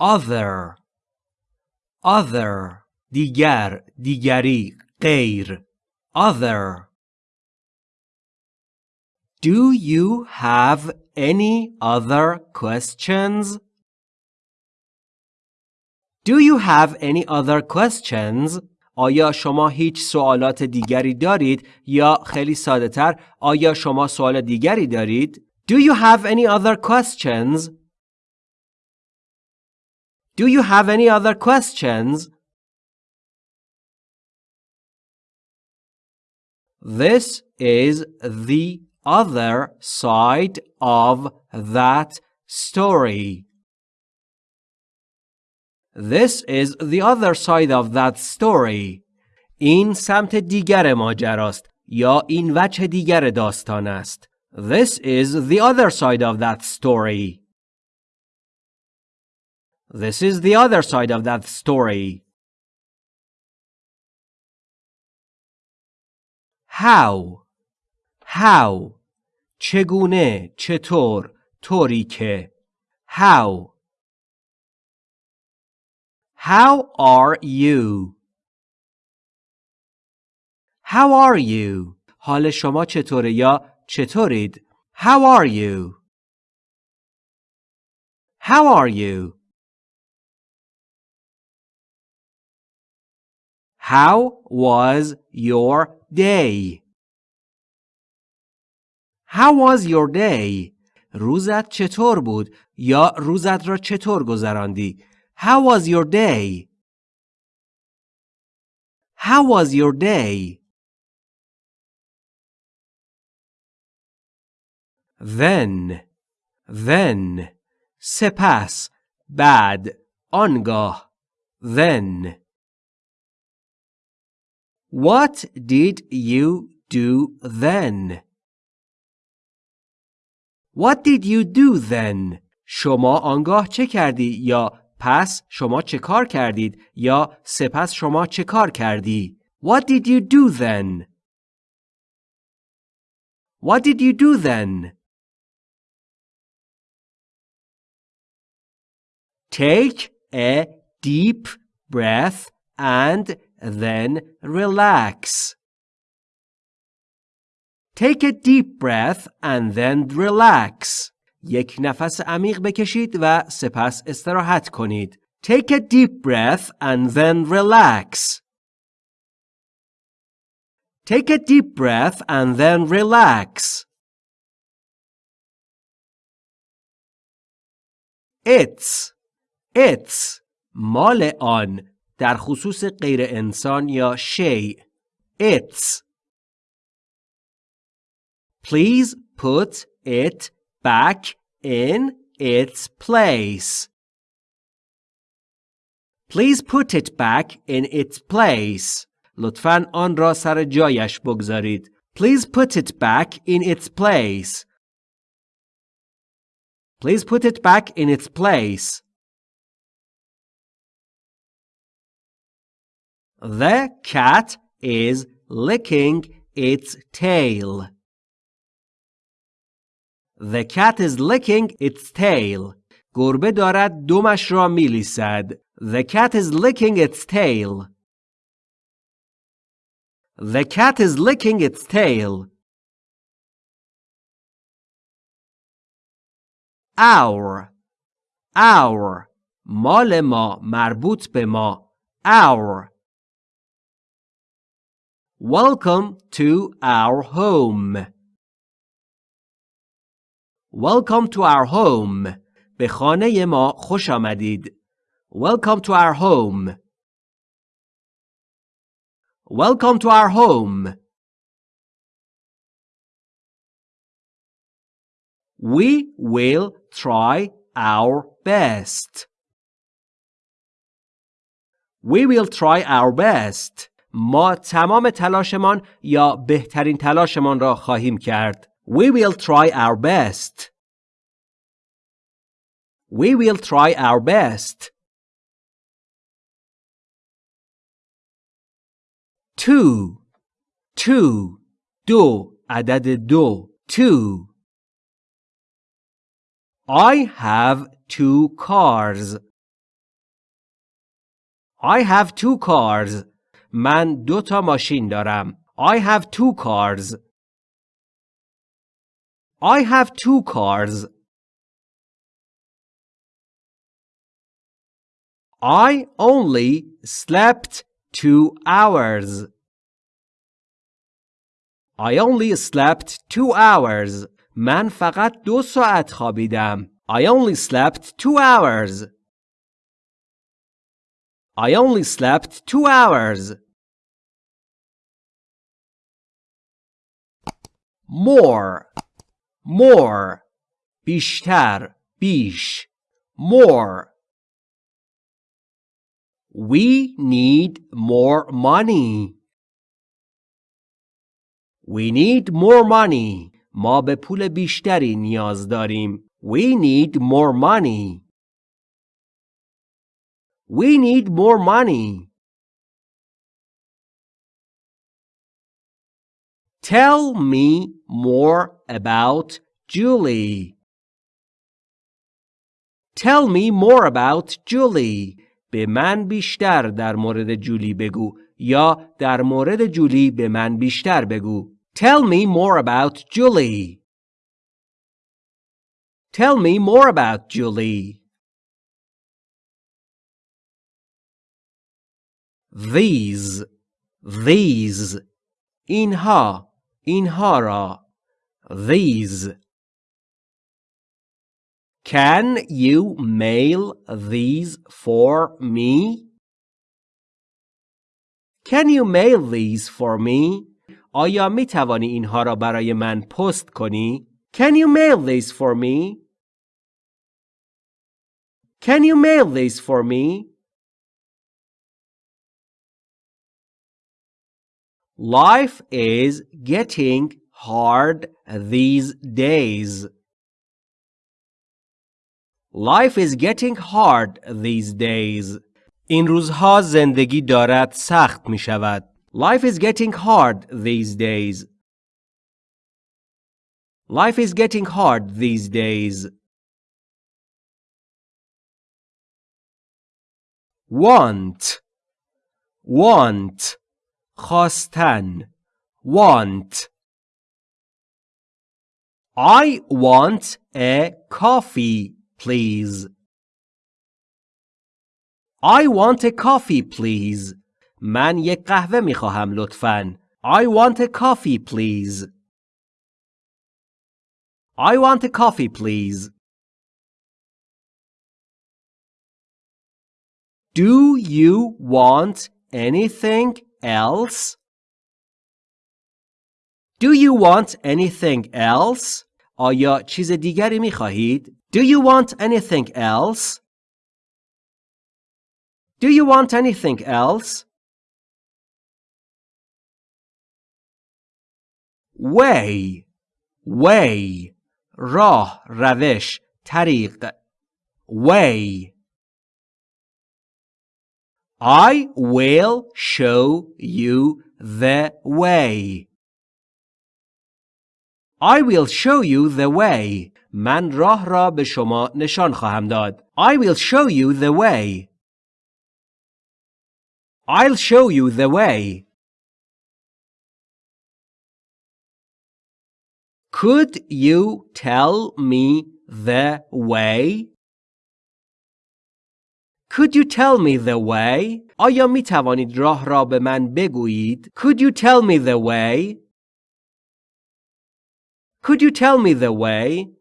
other other دیگر دیگری غیر other Do you have any other questions? Do you have any other questions? آیا شما هیچ سوالات دیگری دارید یا خیلی ساده تر آیا شما سوال دیگری دارید؟ Do you have any other questions? Do you have any other questions? This is the other side of that story. This is the other side of that story. این سمت دیگر ماجراست یا این وجه دیگر داستان است. This is the other side of that story. This is the other side of that story. How How چگونه چطور طوری که How How are you How are you حال شما چطوره یا چطورید How are you How are you How was your day? How was your day? روزت چطور بود یا روزت را چطور گذراندی؟ How was your day? How was your day? Then then سپس بعد آنگاه then What did you do then? What did you do then? شما آنگاه چه کردی یا پس شما چه کار کردید یا سپس شما چه کار کردی؟ What did you do then? What did you do then? Take a deep breath and then relax. Take a deep breath and then relax. یک نفس عمیق بکشید و سپس استراحت کنید. Take a deep breath and then relax. Take a deep breath and then relax. It's It's مال آن در خصوص غیر انسان یا شیء It's Please put it back in its place. Please put it back in its place. لطفاً آن را سر جایش بگذارید. Please put it back in its place. Please put it back in its place. The cat is licking its tail. The cat is licking its tail. گربه دارد دمش را میلیسد. The cat is licking its tail. The cat is licking its tail. Our Our مال ما مربوط به ما Our Welcome to our home. Welcome to our home. به خانه ما خوش آمدید. Welcome to our home. Welcome to our home. We will try our best. We will try our best. ما تمام تلاشمان یا بهترین تلاشمان را خواهیم کرد. We will try our best. We will try our best. Two. Two. دو. عدد دو. Two. I have two cars. I have two cars. من دو تا ماشین دارم. I have two cars. I have two cars. I only slept two hours. I only slept two hours. من فقط دو ساعت خوابیدم. I only slept two hours. I only slept two hours. More, more, بیشتر, بیش, more. We need more money. We need more money. ما به پول بیشتری نیاز داریم. We need more money. We need more money. Tell me more about Julie. Tell me more about Julie. به من بیشتر در مورد جولی بگو یا در مورد جولی به من بیشتر بگو. Tell me more about Julie. Tell me more about Julie. These, these, اینها, اینها را, these. Can you mail these for me? Can you mail these for me? آیا می توانی اینها را برای من پست کنی؟ Can you mail these for me? Can you mail these for me? Life is getting hard these days. Life is getting hard these days. این روزها زندگی دارد سخت می شود. Life is getting hard these days. Life is getting hard these days. Want want خواستن want I want a coffee please I want a coffee please من یک قهوه می خواهم لطفاً I want a coffee please I want a coffee please Do you want anything else? Do you want anything else? آیا چیز دیگری می خواهید؟ Do you want anything else? Do you want anything else? Way way راه روش طریق way I will show you the way. I will show you the way. من راه را به شما نشان خواهم داد. I will show you the way. I'll show you the way. Could you tell me the way? Could you tell me the way? آیا می توانید راه را به من بگویید؟ Could you tell me the way? Could you tell me the way?